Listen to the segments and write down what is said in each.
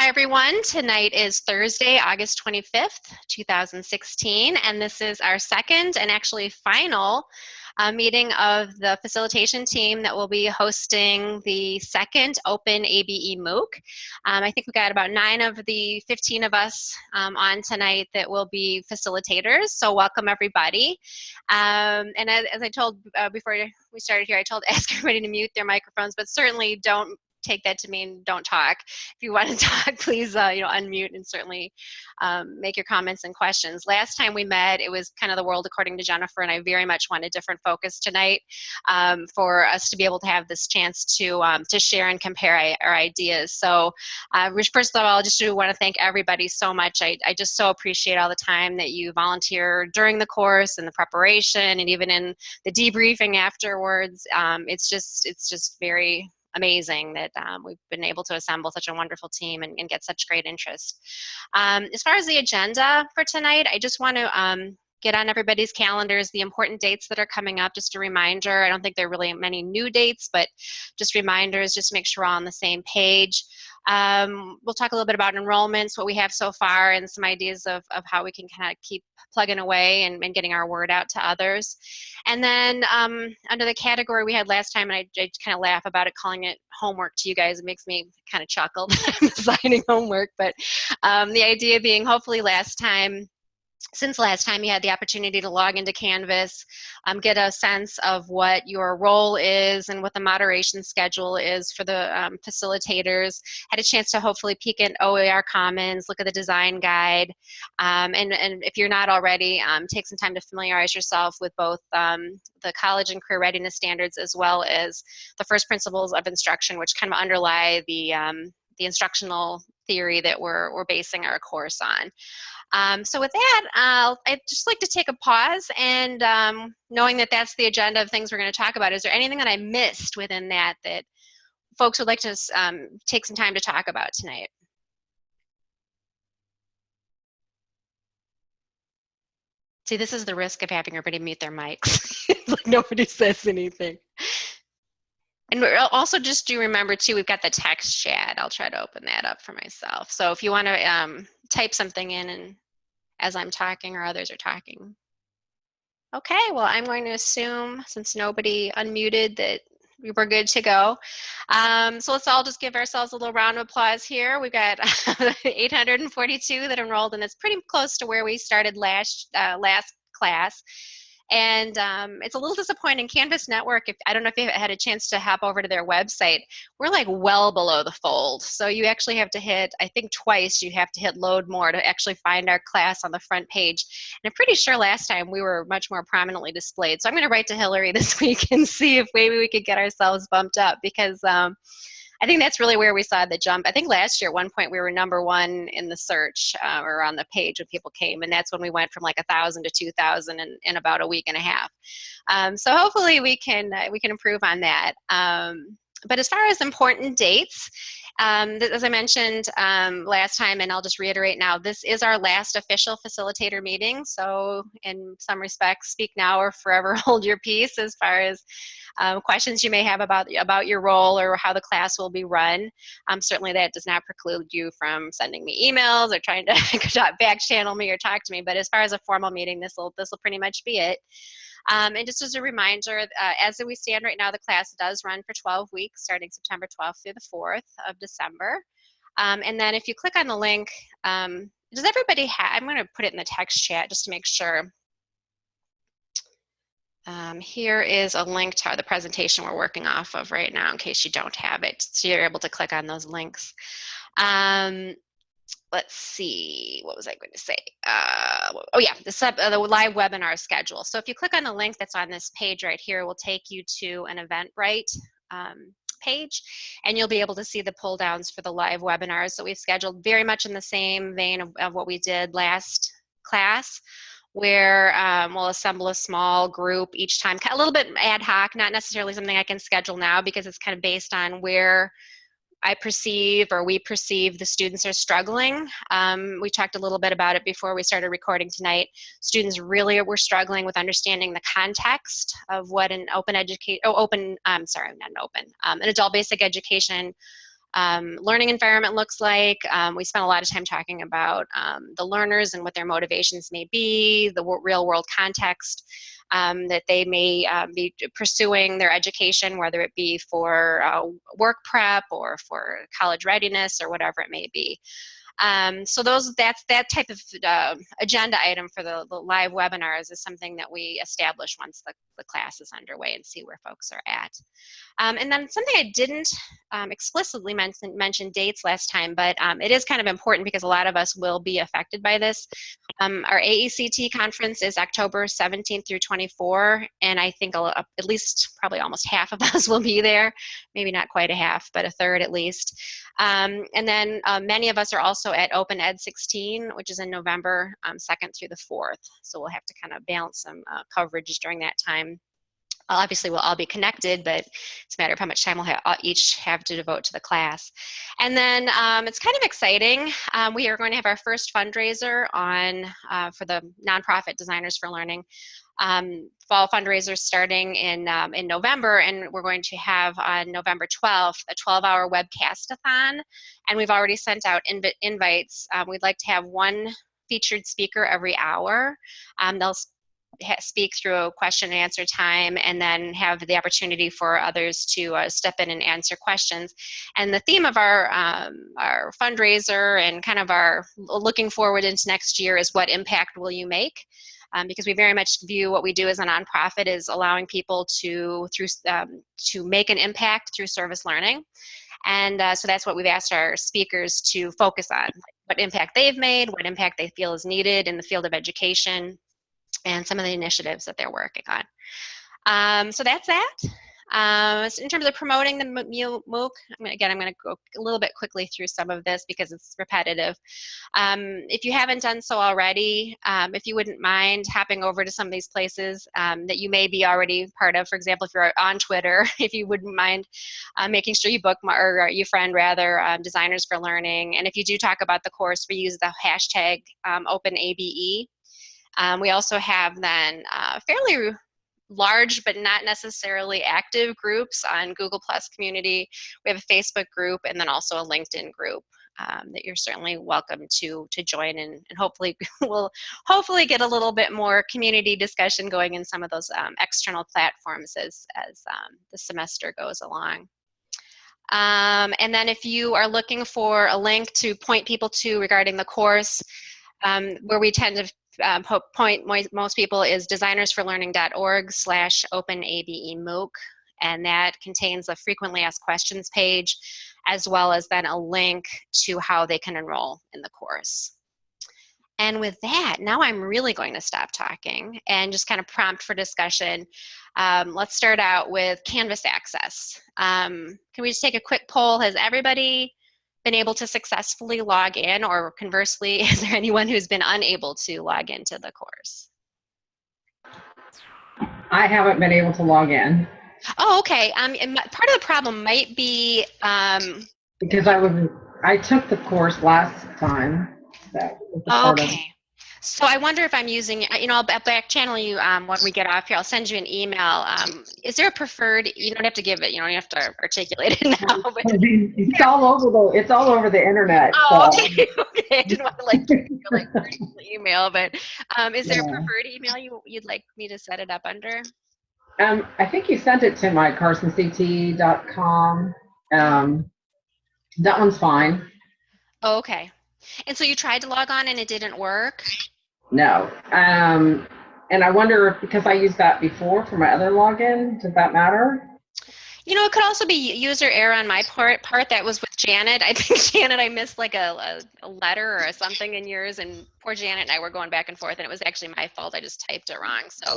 Hi everyone, tonight is Thursday, August 25th, 2016, and this is our second and actually final uh, meeting of the facilitation team that will be hosting the second open ABE MOOC. Um, I think we got about nine of the 15 of us um, on tonight that will be facilitators, so welcome everybody. Um, and as, as, I told uh, before we started here, I told ask everybody to mute their microphones, but certainly don't take that to mean don't talk. If you want to talk, please uh, you know unmute and certainly um, make your comments and questions. Last time we met, it was kind of the world according to Jennifer, and I very much want a different focus tonight um, for us to be able to have this chance to um, to share and compare our ideas. So, uh, first of all, I just want to thank everybody so much. I, I just so appreciate all the time that you volunteer during the course and the preparation, and even in the debriefing afterwards. Um, it's just it's just very amazing that um, we've been able to assemble such a wonderful team and, and get such great interest. Um, as far as the agenda for tonight, I just want to um, get on everybody's calendars the important dates that are coming up just a reminder. I don't think there are really many new dates but just reminders just to make sure we're all on the same page. Um, we'll talk a little bit about enrollments what we have so far and some ideas of, of how we can kind of keep plugging away and, and getting our word out to others. And then um, under the category we had last time and i, I kind of laugh about it calling it homework to you guys it makes me kind of chuckle i'm assigning homework but um, the idea being hopefully last time since last time you had the opportunity to log into Canvas, um, get a sense of what your role is and what the moderation schedule is for the um, facilitators, had a chance to hopefully peek in OER Commons, look at the design guide, um, and, and if you're not already, um, take some time to familiarize yourself with both um, the college and career readiness standards as well as the first principles of instruction, which kind of underlie the, um, the instructional theory that we're, we're basing our course on. Um, so with that, uh, I'd just like to take a pause and um, knowing that that's the agenda of things we're going to talk about, is there anything that I missed within that that folks would like to um, take some time to talk about tonight? See, this is the risk of having everybody mute their mics. like nobody says anything. And also just do remember too, we've got the text chat. I'll try to open that up for myself. So if you want to um, type something in and as I'm talking or others are talking. Okay, well, I'm going to assume since nobody unmuted that we were good to go. Um, so let's all just give ourselves a little round of applause here. We've got 842 that enrolled and it's pretty close to where we started last, uh, last class. And um, it's a little disappointing. Canvas Network, if I don't know if you've had a chance to hop over to their website, we're like well below the fold. So you actually have to hit, I think twice, you have to hit load more to actually find our class on the front page. And I'm pretty sure last time we were much more prominently displayed. So I'm going to write to Hillary this week and see if maybe we could get ourselves bumped up because. Um, I think that's really where we saw the jump. I think last year at one point we were number one in the search uh, or on the page when people came, and that's when we went from like a thousand to two thousand in, in about a week and a half. Um, so hopefully we can uh, we can improve on that. Um, but as far as important dates, um, as I mentioned um, last time, and I'll just reiterate now, this is our last official facilitator meeting. So in some respects, speak now or forever hold your peace as far as um, questions you may have about, about your role or how the class will be run. Um, certainly that does not preclude you from sending me emails or trying to back channel me or talk to me. But as far as a formal meeting, this will this will pretty much be it. Um, and just as a reminder, uh, as we stand right now, the class does run for 12 weeks, starting September 12th through the 4th of December. Um, and then if you click on the link, um, does everybody have, I'm gonna put it in the text chat just to make sure. Um, here is a link to the presentation we're working off of right now in case you don't have it. So you're able to click on those links. Um, let's see, what was I going to say? Uh, oh yeah, the, sub, uh, the live webinar schedule. So if you click on the link that's on this page right here, it will take you to an Eventbrite um, page and you'll be able to see the pull downs for the live webinars that we've scheduled very much in the same vein of, of what we did last class where um, we'll assemble a small group each time, a little bit ad hoc, not necessarily something I can schedule now because it's kind of based on where I perceive or we perceive the students are struggling. Um, we talked a little bit about it before we started recording tonight. Students really were struggling with understanding the context of what an open education, oh, open, I'm sorry, not an open, um, an adult basic education um, learning environment looks like. Um, we spent a lot of time talking about um, the learners and what their motivations may be, the real world context um, that they may um, be pursuing their education, whether it be for uh, work prep or for college readiness or whatever it may be. Um, so those that's that type of uh, agenda item for the, the, live webinars is something that we establish once the, the class is underway and see where folks are at. Um, and then something I didn't um, explicitly mention, mention dates last time, but um, it is kind of important because a lot of us will be affected by this. Um, our AECT conference is October 17th through 24, and I think at least probably almost half of us will be there. Maybe not quite a half, but a third at least. Um, and then uh, many of us are also at Open Ed 16, which is in November 2nd um, through the 4th. So we'll have to kind of balance some uh, coverage during that time obviously we'll all be connected, but it's a matter of how much time we'll have, uh, each have to devote to the class. And then um, it's kind of exciting. Um, we are going to have our first fundraiser on uh, for the nonprofit Designers for Learning. Um, fall fundraiser starting in, um, in November, and we're going to have on November 12th a 12-hour webcast-a-thon, and we've already sent out inv invites. Um, we'd like to have one featured speaker every hour. Um, they'll speak through a question and answer time and then have the opportunity for others to uh, step in and answer questions. And the theme of our, um, our fundraiser and kind of our looking forward into next year is what impact will you make? Um, because we very much view what we do as a nonprofit is allowing people to through um, to make an impact through service learning and uh, so that's what we've asked our speakers to focus on what impact they've made what impact they feel is needed in the field of education and some of the initiatives that they're working on. Um, so that's that. Um, so in terms of promoting the MOOC, I'm again, I'm going to go a little bit quickly through some of this because it's repetitive. Um, if you haven't done so already, um, if you wouldn't mind hopping over to some of these places um, that you may be already part of, for example, if you're on Twitter, if you wouldn't mind uh, making sure you bookmark, or you friend rather, um, Designers for Learning. And if you do talk about the course, we use the hashtag OpenABE we also have then uh, fairly large but not necessarily active groups on Google Plus community. We have a Facebook group and then also a LinkedIn group um, that you're certainly welcome to to join and, and hopefully we'll hopefully get a little bit more community discussion going in some of those um, external platforms as, as um, the semester goes along. Um, and then if you are looking for a link to point people to regarding the course, um, where we tend to um, point most people is designersforlearning.org slash openabe MOOC and that contains a frequently asked questions page as well as then a link to how they can enroll in the course. And with that, now I'm really going to stop talking and just kind of prompt for discussion. Um, let's start out with Canvas access. Um, can we just take a quick poll? Has everybody been able to successfully log in or conversely, is there anyone who's been unable to log into the course? I haven't been able to log in. Oh, okay. Um, part of the problem might be um, because I was I took the course last time. That okay. So I wonder if I'm using, you know, I'll back channel you um, when we get off here. I'll send you an email. Um, is there a preferred? You don't have to give it. You don't have to articulate it now. But it's all over the. It's all over the internet. Oh, so. okay. okay. I didn't want to like like email, but um, is there yeah. a preferred email you you'd like me to set it up under? Um, I think you sent it to my carsonct.com. Um, that one's fine. Oh, okay. And so you tried to log on and it didn't work? No. Um, and I wonder if because I used that before for my other login, does that matter? You know, it could also be user error on my part. Part that was with Janet. I think Janet, I missed like a, a, letter or something in yours, and poor Janet and I were going back and forth, and it was actually my fault. I just typed it wrong. So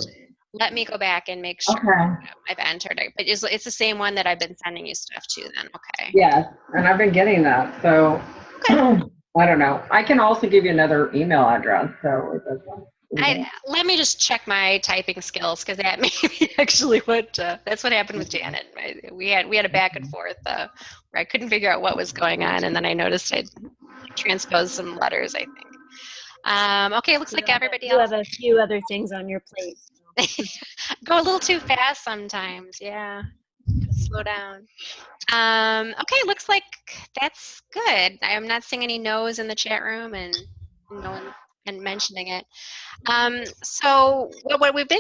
let me go back and make sure okay. I've entered it. But it's, it's the same one that I've been sending you stuff to. Then, okay. Yes, and I've been getting that. So. Okay. I don't know. I can also give you another email address. So I, let me just check my typing skills because that may be actually what uh, that's what happened with Janet. We had we had a back and forth uh, where I couldn't figure out what was going on, and then I noticed I'd transposed some letters. I think. Um, okay, it looks like everybody else. You have a few other things on your plate. Go a little too fast sometimes. Yeah. Slow down. Um, okay, looks like that's good. I'm not seeing any no's in the chat room and no one and mentioning it. Um, so what, what we've been,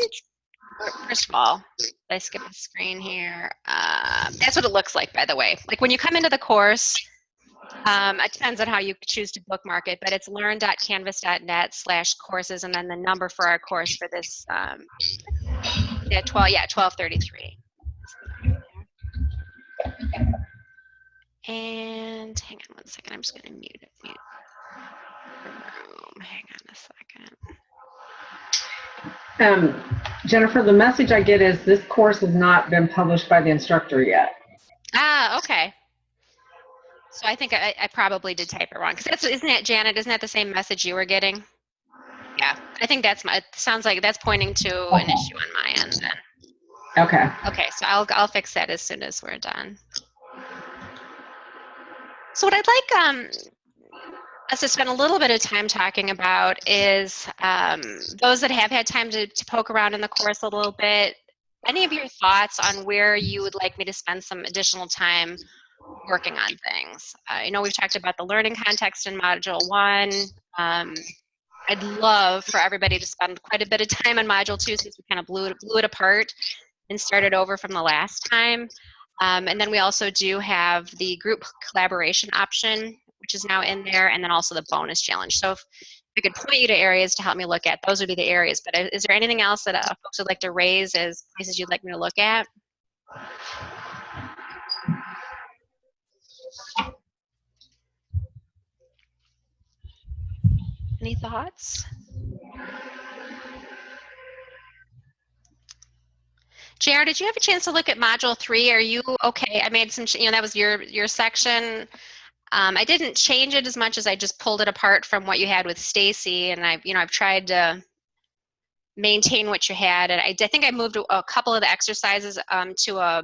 first of all, I skip the screen here. Uh, that's what it looks like, by the way. Like when you come into the course, um, it depends on how you choose to bookmark it, but it's learn.canvas.net slash courses and then the number for our course for this, um, yeah, 12, yeah, 1233. And hang on one second, I'm just gonna mute it, mute room. Hang on a second. Um, Jennifer, the message I get is this course has not been published by the instructor yet. Ah, okay. So I think I, I probably did type it wrong. Because that's, isn't that, Janet, isn't that the same message you were getting? Yeah, I think that's my, it sounds like that's pointing to an issue on my end then. Okay. Okay, so I'll, I'll fix that as soon as we're done. So what I'd like um, us to spend a little bit of time talking about is um, those that have had time to, to poke around in the course a little bit, any of your thoughts on where you would like me to spend some additional time working on things. I know we've talked about the learning context in Module 1. Um, I'd love for everybody to spend quite a bit of time on Module 2 since we kind of blew it, blew it apart and started over from the last time. Um, and then we also do have the group collaboration option, which is now in there, and then also the bonus challenge. So if I could point you to areas to help me look at, those would be the areas. But uh, is there anything else that uh, folks would like to raise as places you'd like me to look at? Any thoughts? JR, did you have a chance to look at module three? Are you okay? I made some, you know, that was your, your section. Um, I didn't change it as much as I just pulled it apart from what you had with Stacy and I've, you know, I've tried to maintain what you had. And I, I think I moved a couple of the exercises um, to a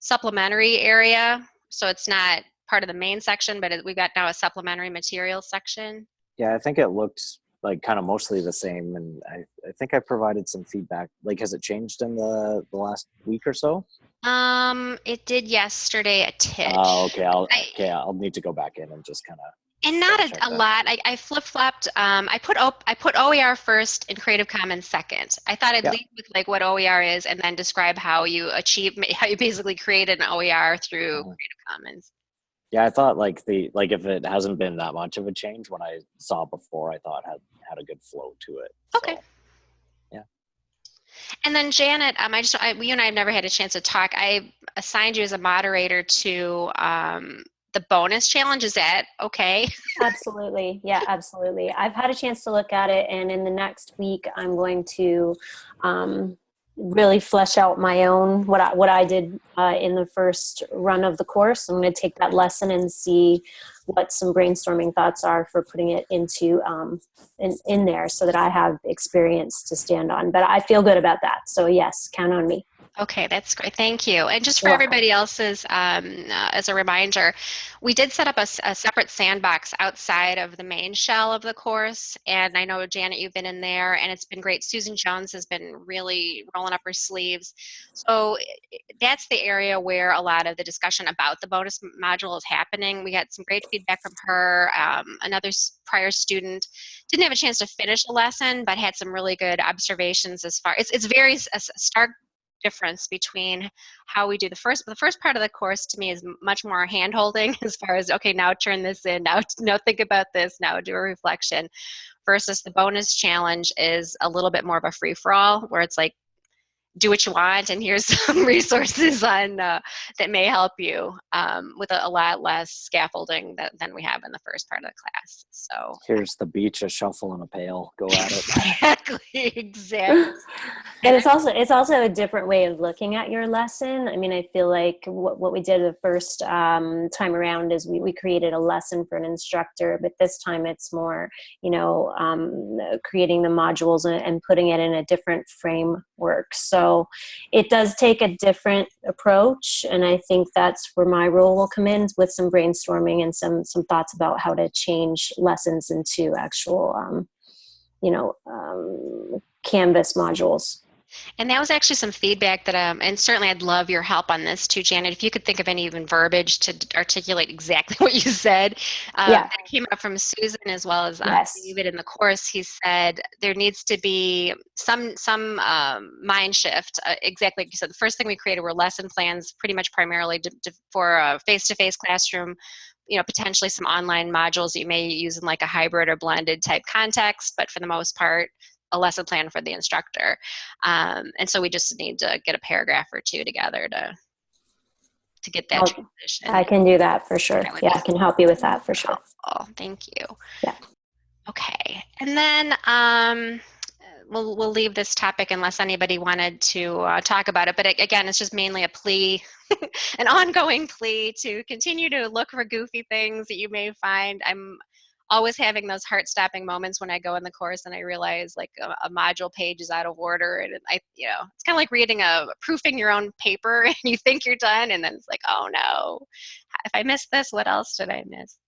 supplementary area. So it's not part of the main section, but it, we've got now a supplementary materials section. Yeah, I think it looked like kind of mostly the same, and I, I think I provided some feedback. Like, has it changed in the the last week or so? Um, it did yesterday a titch. Oh, okay. I'll I- okay. I'll need to go back in and just kind of. And not a, a lot. I, I flip flopped. Um, I put op- I put OER first and Creative Commons second. I thought I'd Yeah. lead with like what OER is and then describe how you achieve how you basically create an OER through Mhm. Creative Commons. Yeah, I thought like the like if it hasn't been that much of a change when I saw before, I thought had had a good flow to it. Okay. So, And then Janet, um, I just I, you and I have never had a chance to talk. I assigned you as a moderator to um, the bonus challenge. Is that okay? Absolutely. Yeah, absolutely. I've had a chance to look at it, and in the next week, I'm going to um, really flesh out my own what I, what I did uh, in the first run of the course. I'm going to take that lesson and see what some brainstorming thoughts are for putting it into um, in, in there, so that I have experience to stand on. But I feel good about that. So yes, count on me. Okay, that's great. Thank you. And just for You're everybody else's, um, uh, as a reminder, we did set up a separate sandbox outside of the main shell of the course. And I know, Janet, you've been in there and it's been great. Susan Jones has been really rolling up her sleeves. So that's the area where a lot of the discussion about the bonus module is happening. We got some great feedback from her. Um, another prior student didn't have a chance to finish the lesson, but had some really good observations as far, it's, it's very a stark difference between how we do the first the first part of the course to me is much more hand holding as far as okay now turn this in now now think about this now do a reflection versus the bonus challenge is a little bit more of a free for all where it's like do what you want and here's some resources on uh, that may help you um, with a, a lot less scaffolding that, than we have in the first part of the class so here's the beach, a shuffle, and a pail. Go at it. exactly exactly And it's also it's also a different way of looking at your lesson. I mean, I feel like what, what we did the first um, time around is we, we created a lesson for an instructor, but this time it's more, you know, um, creating the modules and, and putting it in a different framework. So it does take a different approach, and I think that's where my role will come in with some brainstorming and some some thoughts about how to change lessons into actual, um, you know, um, Canvas modules. And that was actually some feedback that, um, and certainly I'd love your help on this too, Janet. If you could think of any even verbiage to articulate exactly what you said. Um, Yeah. That came up from Susan as well as um, Yes. David in the course. He said there needs to be some some um, mind shift. Uh, exactly like you said. The first thing we created were lesson plans, pretty much primarily to, to, for a face-to-face classroom. You know, potentially some online modules that you may use in like a hybrid or blended type context, but for the most part, a lesson plan for the instructor. Um, and so we just need to get a paragraph or two together to to get that I'll- transition. I can do that for sure. That Yeah, I can help you with that for sure. Oh, thank you. Yeah. Okay, and then um, we'll we'll leave this topic unless anybody wanted to uh, talk about it. But a- again, it's just mainly a plea, an ongoing plea to continue to look for goofy things that you may find. I'm always having those heart-stopping moments when I go in the course and I realize like a, a module page is out of order, and I, you know, it's kind of like reading a proofing your own paper, and you think you're done, and then it's like, oh no, if I missed this, what else did I miss?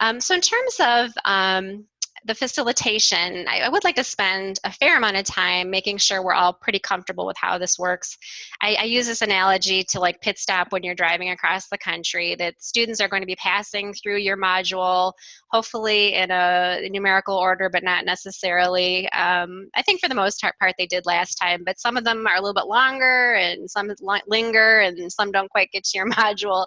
Um, so in terms of um, the facilitation, I, I would like to spend a fair amount of time making sure we're all pretty comfortable with how this works. I, I use this analogy to like pit stop when you're driving across the country, that students are going to be passing through your module, hopefully in a numerical order, but not necessarily. Um, I think for the most part they did last time, but some of them are a little bit longer and some linger and some don't quite get to your module.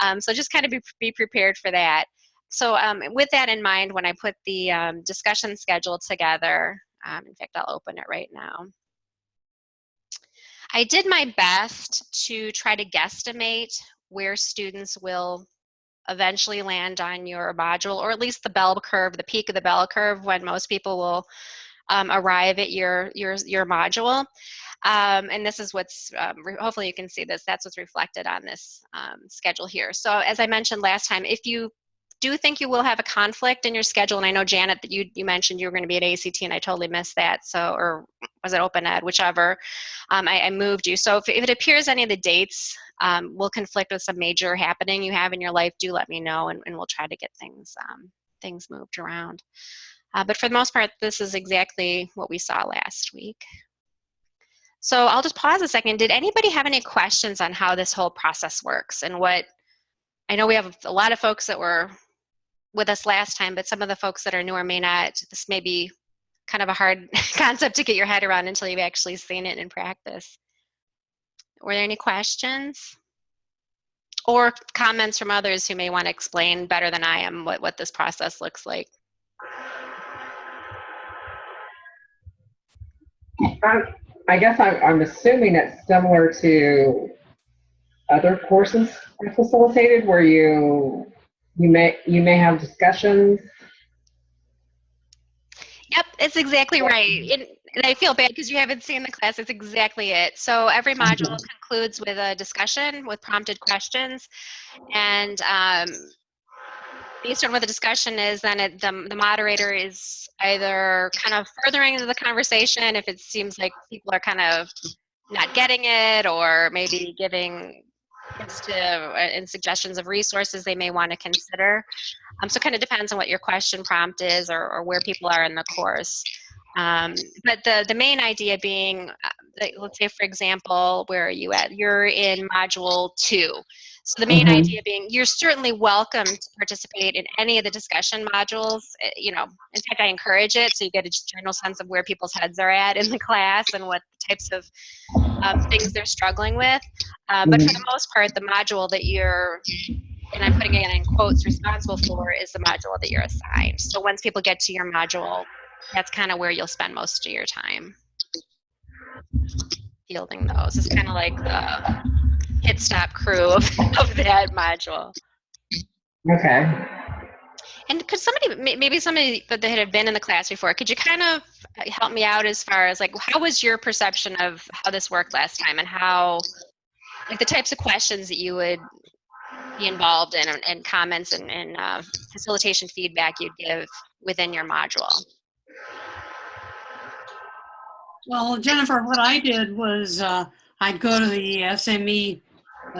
Um, so just kind of be, be prepared for that. So um, with that in mind, when I put the um, discussion schedule together, um, in fact, I'll open it right now. I did my best to try to guesstimate where students will eventually land on your module, or at least the bell curve, the peak of the bell curve when most people will um, arrive at your, your, your module. Um, and this is what's, um, hopefully you can see this, that's what's reflected on this um, schedule here. So as I mentioned last time, if you do think you will have a conflict in your schedule, and I know Janet that you, you mentioned you were going to be at AECT and I totally missed that, so, or was it Open Ed, whichever, um, I, I moved you. So if, if it appears any of the dates um, will conflict with some major happening you have in your life, do let me know and, and we'll try to get things, um, things moved around. Uh, but for the most part, this is exactly what we saw last week. So I'll just pause a second. Did anybody have any questions on how this whole process works and what, I know we have a lot of folks that were with us last time, but some of the folks that are newer may not, this may be kind of a hard concept to get your head around until you've actually seen it in practice. Were there any questions? Or comments from others who may want to explain better than I am what, what this process looks like? I, I guess I'm, I'm assuming it's similar to other courses I facilitated where you you may you may have discussions. Yep, it's exactly right. And, and I feel bad because you haven't seen the class. It's exactly it. So every module concludes with a discussion with prompted questions. And um, based on what the discussion is, then it, the, the moderator is either kind of furthering the conversation if it seems like people are kind of not getting it or maybe giving hints to uh, and suggestions of resources they may want to consider. Um, so kind of depends on what your question prompt is or, or where people are in the course. Um, but the, the main idea being, uh, let's say for example, where are you at? You're in module two. So the main Mhm. idea being you're certainly welcome to participate in any of the discussion modules. Uh, You know, in fact, I encourage it so you get a general sense of where people's heads are at in the class and what types of um, things they're struggling with. Uh, but for the most part, the module that you're, and I'm putting it in quotes, responsible for is the module that you're assigned. So once people get to your module, that's kind of where you'll spend most of your time fielding those. It's kind of like the hit stop crew of, of that module. Okay. And could somebody, maybe somebody that had been in the class before, could you kind of help me out as far as like, how was your perception of how this worked last time and how, like the types of questions that you would be involved in and, and comments and, and uh, facilitation feedback you'd give within your module? Well, Jennifer, what I did was uh, I'd go to the SME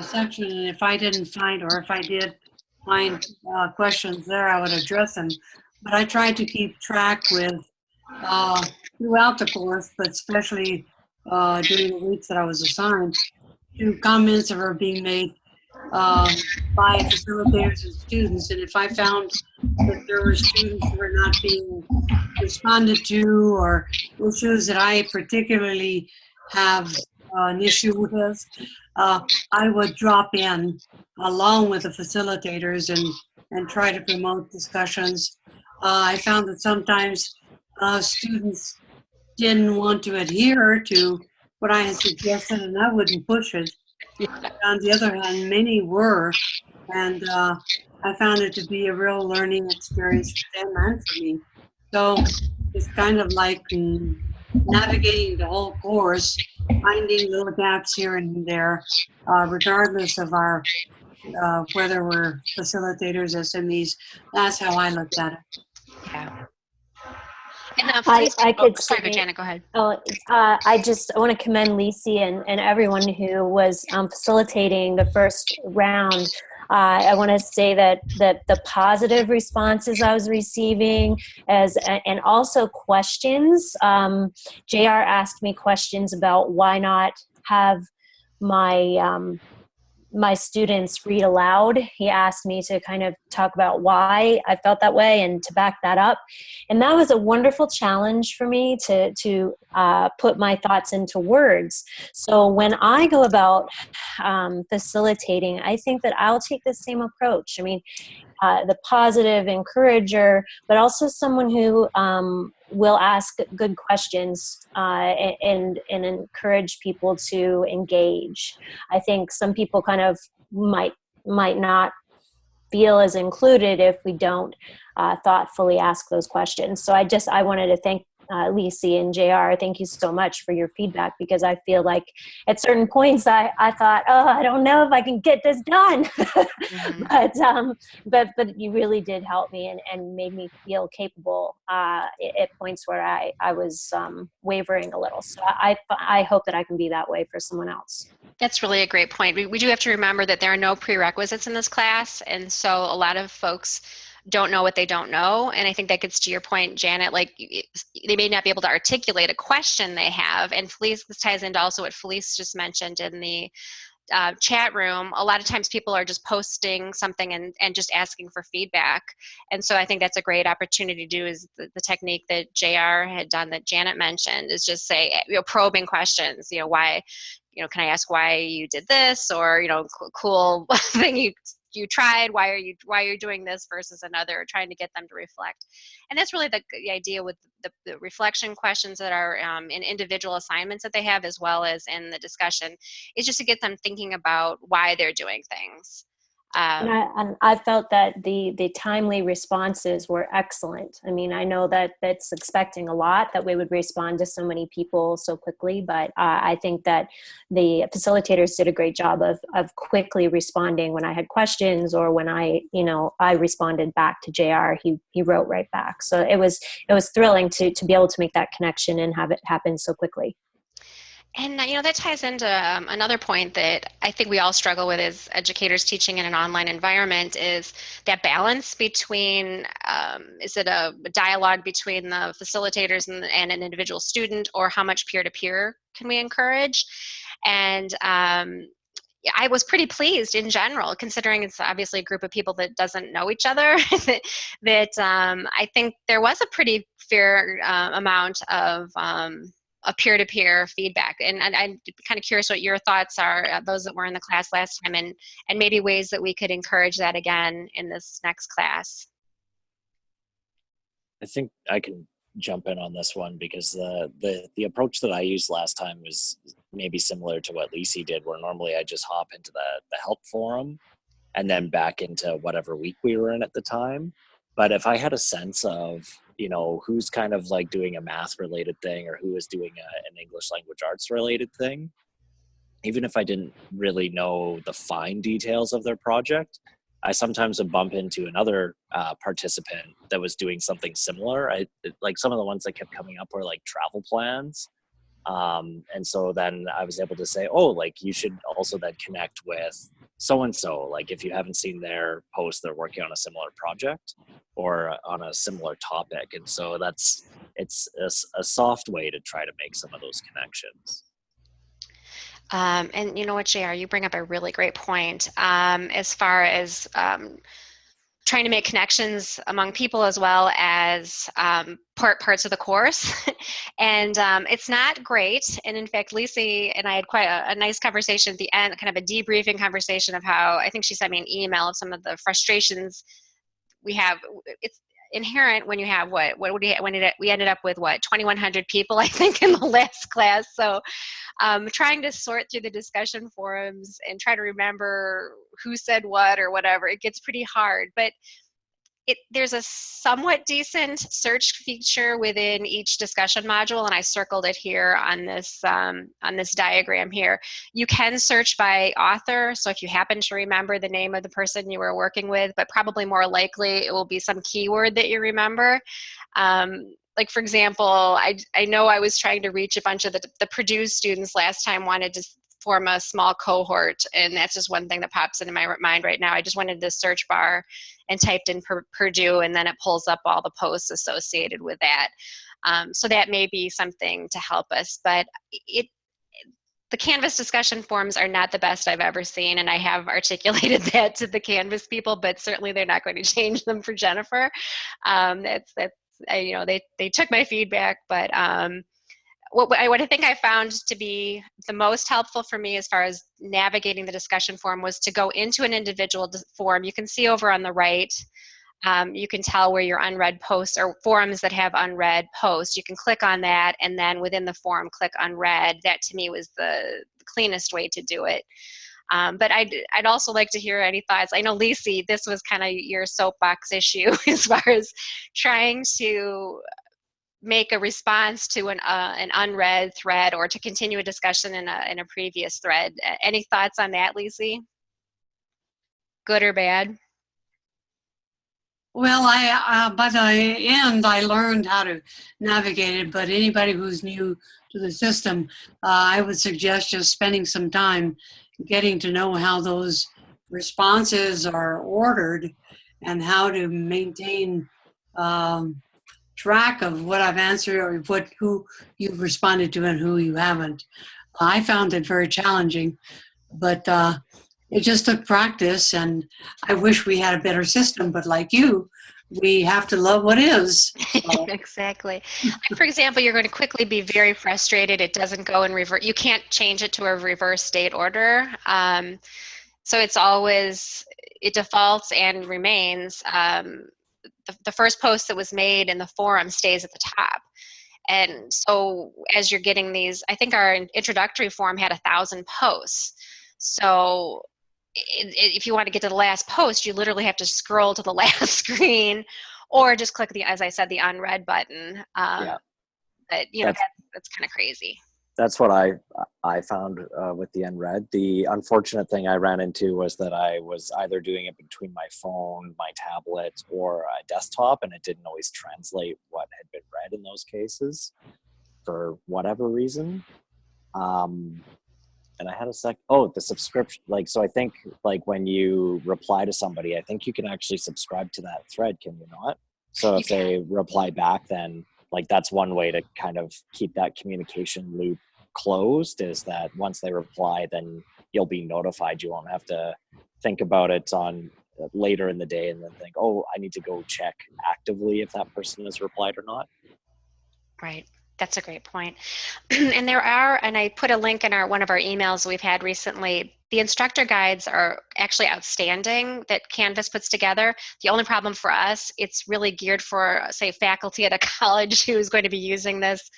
section, and if I didn't find, or if I did find uh, questions there, I would address them. But I tried to keep track with uh, throughout the course, but especially uh, during the weeks that I was assigned to comments that were being made uh, by facilitators and students. And if I found that there were students who were not being responded to or issues that I particularly have uh, an issue with, uh, I would drop in along with the facilitators and, and try to promote discussions. Uh, I found that sometimes uh, students didn't want to adhere to what I had suggested and I wouldn't push it. On the other hand, many were, and uh, I found it to be a real learning experience for them and for me. So it's kind of like mm, navigating the whole course, finding little gaps here and there, uh, regardless of our uh, whether we're facilitators, SMEs. That's how I looked at it. Yeah. And uh, I- please, I oh, could sorry, say- Janet, go ahead. Oh, uh, I just I want to commend Lisi and, and everyone who was um, facilitating the first round. Uh, I want to say that that the positive responses I was receiving, as and also questions. Um, JR. asked me questions about why not have my um, my students read aloud. He asked me to kind of talk about why I felt that way and to back that up. And that was a wonderful challenge for me to to uh, put my thoughts into words. So when i go about um, facilitating i think that i'll take the same approach. I mean uh, the positive encourager but also someone who um, will ask good questions uh, and and encourage people to engage i think some people kind of might might not feel as included if we don't uh, thoughtfully ask those questions. So I just I wanted to thank uh, Lisi and JR. Thank you so much for your feedback because I feel like at certain points I, I thought, oh, I don't know if I can get this done. Mhm. but um, but but you really did help me and, and made me feel capable uh, at, at points where I I was um, wavering a little. So I I hope that I can be that way for someone else. That's really a great point. We, we do have to remember that there are no prerequisites in this class. And so a lot of folks don't know what they don't know. And I think that gets to your point, Janet, like they may not be able to articulate a question they have. And Felice, this ties into also what Felice just mentioned in the uh, chat room. A lot of times people are just posting something and, and just asking for feedback. And so I think that's a great opportunity to do is the, the technique that JR had done that Janet mentioned is just say, you know, probing questions, you know, why, you know, can I ask why you did this or, you know, cool thing you you tried why are you why are you doing this versus another trying to get them to reflect. And that's really the, the idea with the, the reflection questions that are um, in individual assignments that they have as well as in the discussion is just to get them thinking about why they're doing things um, And I, and I felt that the the timely responses were excellent. I mean, I know that that's expecting a lot that we would respond to so many people so quickly, but uh, I think that the facilitators did a great job of of quickly responding when I had questions or when I, you know, I responded back to JR. He he wrote right back. So it was it was thrilling to to be able to make that connection and have it happen so quickly. And you know that ties into um, another point that I think we all struggle with as educators teaching in an online environment is that balance between um, is it a dialogue between the facilitators and, and an individual student or how much peer-to-peer can we encourage? And um, I was pretty pleased in general, considering it's obviously a group of people that doesn't know each other. that that, um, I think there was a pretty fair uh, amount of um, a peer-to-peer feedback and, and i'm kind of curious what your thoughts are uh, those that were in the class last time and and maybe ways that we could encourage that again in this next class I think I can jump in on this one because the the the approach that I used last time was maybe similar to what Lisi did, where normally I just hop into the the help forum and then back into whatever week we were in at the time. But if I had a sense of you know who's kind of like doing a math related thing or who is doing a, an English language arts related thing, even if I didn't really know the fine details of their project, I sometimes would bump into another uh, participant that was doing something similar. I like some of the ones that kept coming up were like travel plans, um, and so then I was able to say, oh, like you should also then connect with so and so. Like if you haven't seen their post, they're working on a similar project or on a similar topic, and so that's it's a soft way to try to make some of those connections. Um, and you know what, JR, you bring up a really great point um, as far as um, trying to make connections among people as well as um, part parts of the course. and um, it's not great. And in fact, Lisi and I had quite a, a, nice conversation at the end, kind of a debriefing conversation of how I think she sent me an email of some of the frustrations we have. It's inherent when you have what what would we when it, we ended up with what 2100 people i think in the last class. So um, trying to sort through the discussion forums and try to remember who said what or whatever it gets pretty hard. But it, there's a somewhat decent search feature within each discussion module, and I circled it here on this um, on this diagram here. You can search by author, so if you happen to remember the name of the person you were working with, but probably more likely it will be some keyword that you remember. Um, like for example, I, I know I was trying to reach a bunch of the, the Purdue students last time wanted to form a small cohort and that's just one thing that pops into my mind right now. I just went into the search bar and typed in Purdue and then it pulls up all the posts associated with that. Um, so that may be something to help us, but it the Canvas discussion forums are not the best I've ever seen, and I have articulated that to the Canvas people, but certainly they're not going to change them for Jennifer. Um, that's that's you know they they took my feedback, but um, what, what I think I found to be the most helpful for me as far as navigating the discussion forum was to go into an individual forum. You can see over on the right, um, you can tell where your unread posts or forums that have unread posts. You can click on that and then within the forum click unread. That to me was the cleanest way to do it. Um, but I'd, I'd also like to hear any thoughts. I know, Lisi, this was kind of your soapbox issue as far as trying to make a response to an, uh, an unread thread or to continue a discussion in a, in a previous thread. Any thoughts on that, Lisi? Good or bad? Well, I uh, by the end, I learned how to navigate it, but anybody who's new to the system, uh, I would suggest just spending some time getting to know how those responses are ordered and how to maintain um, track of what I've answered or what who you've responded to and who you haven't. I found it very challenging, but uh, it just took practice. And I wish we had a better system, but like you, we have to love what is. Exactly. Like for example, you're going to quickly be very frustrated. It doesn't go in reverse. You can't change it to a reverse state order. Um, so it's always, it defaults and remains um, the, the first post that was made in the forum stays at the top. And so as you're getting these, I think our introductory form had a thousand posts. So if you want to get to the last post, you literally have to scroll to the last screen or just click the, as I said, the unread button. Um, yeah. But, you know, that's, that's, that's kind of crazy that's what I I found uh, with the unread. The unfortunate thing I ran into was that I was either doing it between my phone, my tablet, or a desktop, and it didn't always translate what had been read in those cases for whatever reason. Um, and I had a sec. Oh, the subscription. Like, so I think like when you reply to somebody, I think you can actually subscribe to that thread. Can you not? So if they reply back, then like that's one way to kind of keep that communication loop closed is that once they reply then you'll be notified. You won't have to think about it on uh, later in the day and then think oh i need to go check actively if that person has replied or not. Right that's a great point. And there are and i put a link in our one of our emails we've had recently. The instructor guides are actually outstanding that Canvas puts together. The only problem for us, it's really geared for, say, faculty at a college who is going to be using this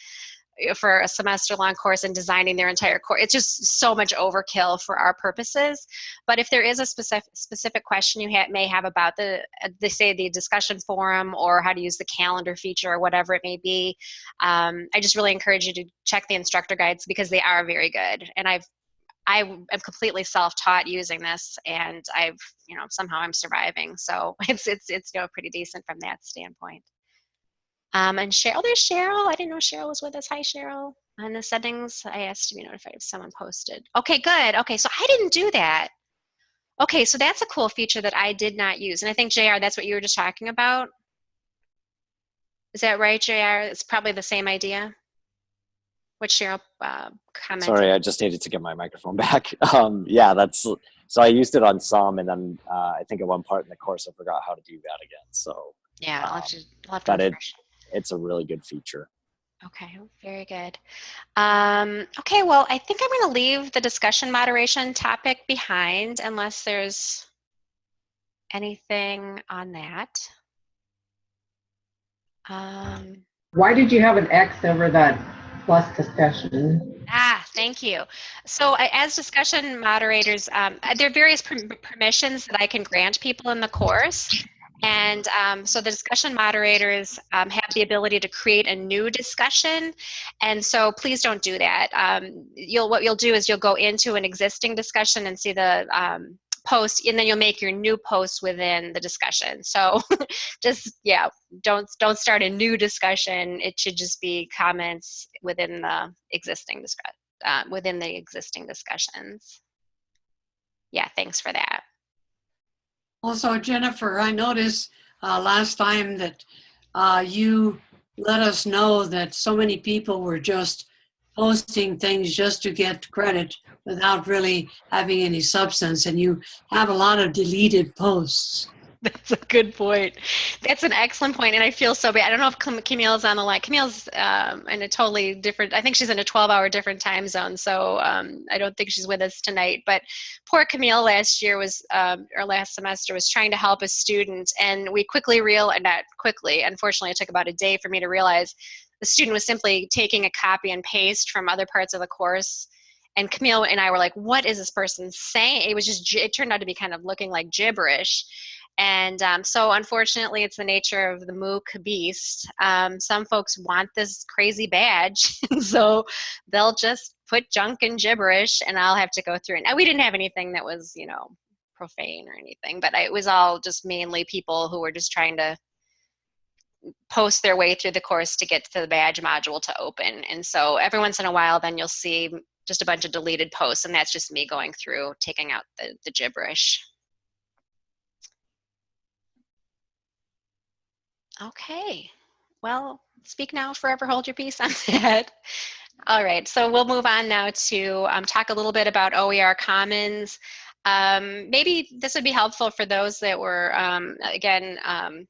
for a semester long course and designing their entire course. It's just so much overkill for our purposes. But if there is a specific specific question you ha may have about the, uh, they say the discussion forum or how to use the calendar feature or whatever it may be, um, I just really encourage you to check the instructor guides because they are very good. And I've I am completely self-taught using this, and I've you know somehow I'm surviving. So it's it's it's you know pretty decent from that standpoint. Um, and Cheryl, there's Cheryl. I didn't know Cheryl was with us. Hi, Cheryl. On the settings, I asked to be notified if someone posted. Okay, good. Okay, so I didn't do that. Okay, so that's a cool feature that I did not use. And I think, JR, that's what you were just talking about. Is that right, JR? It's probably the same idea What's Cheryl uh, comment? Sorry, I just needed to get my microphone back. Um, yeah, that's so I used it on some, and then uh, I think at one part in the course I forgot how to do that again. So Yeah, I'll have to, I'll have to but it- refresh. It's a really good feature. Okay, very good. Um, okay, well, I think I'm going to leave the discussion moderation topic behind unless there's anything on that. Um, Why did you have an X over that plus discussion? Ah, thank you. So I- as discussion moderators, um, uh, there are various perm- permissions that I can grant people in the course. And um, so the discussion moderators um, have the ability to create a new discussion. And so please don't do that. Um, you'll, what you'll do is you'll go into an existing discussion and see the um, post, and then you'll make your new post within the discussion. So just, yeah, don't, don't start a new discussion. It should just be comments within the existing discuss, uh, within the existing discussions. Yeah, thanks for that. Also, Jennifer, I noticed uh, last time that uh, you let us know that so many people were just posting things just to get credit without really having any substance, and you have a lot of deleted posts. That's a good point. That's an excellent point, and I feel so bad. I don't know if Cam- Camille's on the line. Camille's um, in a totally different. I think she's in a 12-hour different time zone, so um, I don't think she's with us tonight. But poor Camille last year was, um, or last semester was trying to help a student, and we quickly real, uh, not quickly. Unfortunately, it took about a day for me to realize the student was simply taking a copy and paste from other parts of the course. And Camille and I were like, "What is this person saying?" It was just. It turned out to be kind of looking like gibberish. And um, so, unfortunately, it's the nature of the MOOC beast. Um, some folks want this crazy badge, so they'll just put junk and gibberish, and I'll have to go through. And we didn't have anything that was, you know, profane or anything, but it was all just mainly people who were just trying to post their way through the course to get to the badge module to open. And so, every once in a while, then you'll see just a bunch of deleted posts, and that's just me going through taking out the, the gibberish. Okay. Well, speak now, forever hold your peace on that. All right, so we'll move on now to um, talk a little bit about OER Commons. Um, maybe this would be helpful for those that were, um, again, um,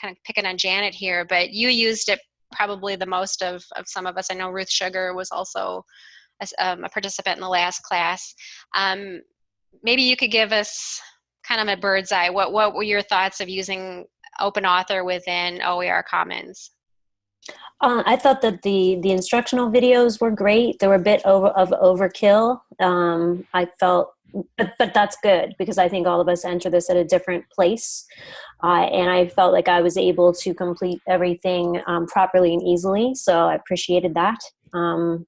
kind of picking on Janet here, but you used it probably the most of, of some of us. I know Ruth Sugar was also a, um, a participant in the last class. Um, maybe you could give us kind of a bird's eye. What, what were your thoughts of using open author within OER Commons. Uh, I thought that the the instructional videos were great. They were a bit over of overkill. Um, I felt, but but that's good because I think all of us enter this at a different place, uh, and I felt like I was able to complete everything um, properly and easily. So I appreciated that. Um,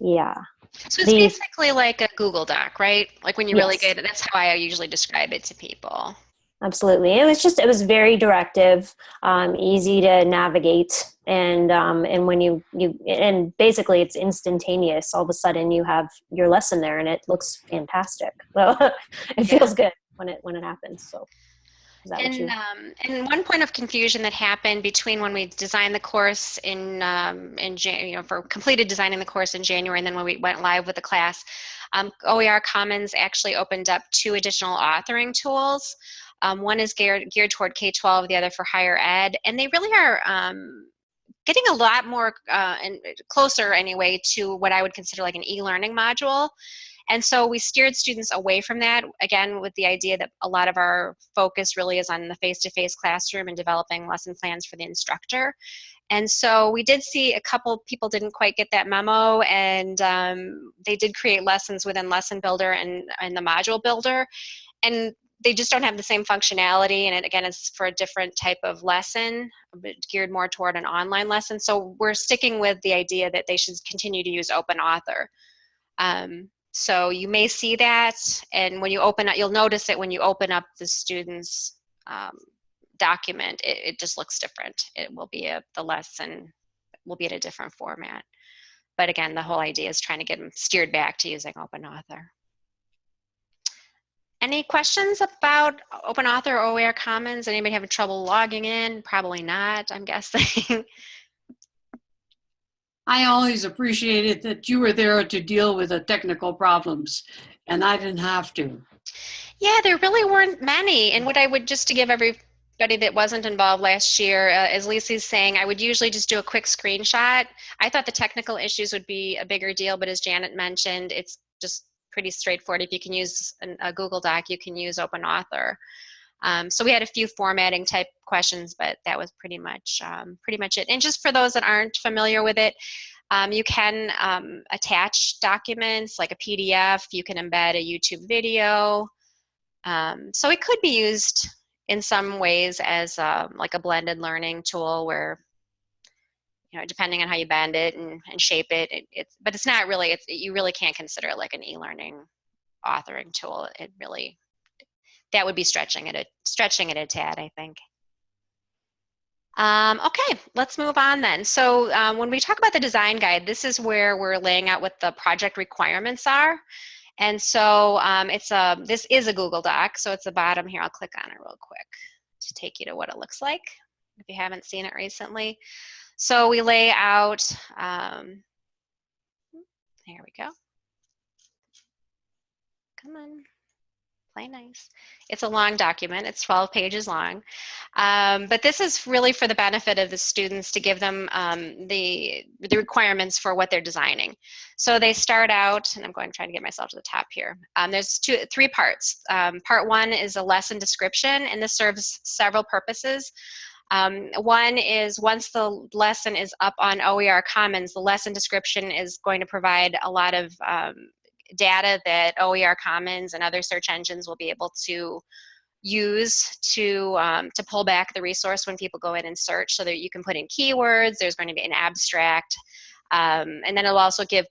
yeah. So it's The- basically like a Google Doc, right? Like when you really get it, that's how I usually describe it to people. Absolutely. It was just it was very directive, um, easy to navigate, and um, and when you you and basically it's instantaneous. All of a sudden you have your lesson there, and it looks fantastic. So it Yeah. feels good when it when it happens. So is that what And, um, and one point of confusion that happened between when we designed the course in, um, in Jan- you know, for completed designing the course in January and then when we went live with the class, um, OER Commons actually opened up two additional authoring tools. Um, one is geared, geared toward K-12, the other for higher ed, and they really are um, getting a lot more uh, and closer anyway to what I would consider like an e-learning module. And so we steered students away from that, again, with the idea that a lot of our focus really is on the face-to-face classroom and developing lesson plans for the instructor. And so we did see a couple people didn't quite get that memo, and um, they did create lessons within Lesson Builder and, and the Module Builder. And they just don't have the same functionality, and it, again, it's for a different type of lesson, geared more toward an online lesson. So we're sticking with the idea that they should continue to use Open Author. Um, so you may see that, and when you open up, you'll notice it when you open up the student's um, document, it, it just looks different. It will be a, the lesson will be in a different format. But again, the whole idea is trying to get them steered back to using Open Author. Any questions about Open Author or OER Commons? Anybody having trouble logging in? Probably not, I'm guessing. I always appreciated that you were there to deal with the technical problems and I didn't have to. Yeah, there really weren't many. And what I would just to give everybody that wasn't involved last year, uh, as Lisi's saying, I would usually just do a quick screenshot. I thought the technical issues would be a bigger deal, but as Janet mentioned, it's just pretty straightforward. If you can use an, a Google Doc, you can use Open Author. Um, so we had a few formatting type questions, but that was pretty much um, pretty much it. And just for those that aren't familiar with it, um, you can um, attach documents like a PDF. You can embed a YouTube video. Um, so it could be used in some ways as um, like a blended learning tool where you know depending on how you bend it and, and shape it, it it's but it's not really it's you really can't consider it like an e-learning authoring tool it really that would be stretching it a stretching it a tad i think um, okay, let's move on then. So um, when we talk about the design guide, this is where we're laying out what the project requirements are. And so um, it's a, this is a Google Doc, so it's the bottom here. I'll click on it real quick to take you to what it looks like if you haven't seen it recently. So we lay out, um, there we go. Come on play nice. It's a long document, it's 12 pages long. Um, but this is really for the benefit of the students to give them um, the, the requirements for what they're designing. So they start out, and I'm going to try to get myself to the top here. Um, there's two, three parts. Um, part one is a lesson description, and this serves several purposes. Um, one is once the lesson is up on OER Commons, the lesson description is going to provide a lot of um, data that OER Commons and other search engines will be able to use to um, to pull back the resource when people go in and search so that you can put in keywords there's going to be an abstract. Um, and then it'll also give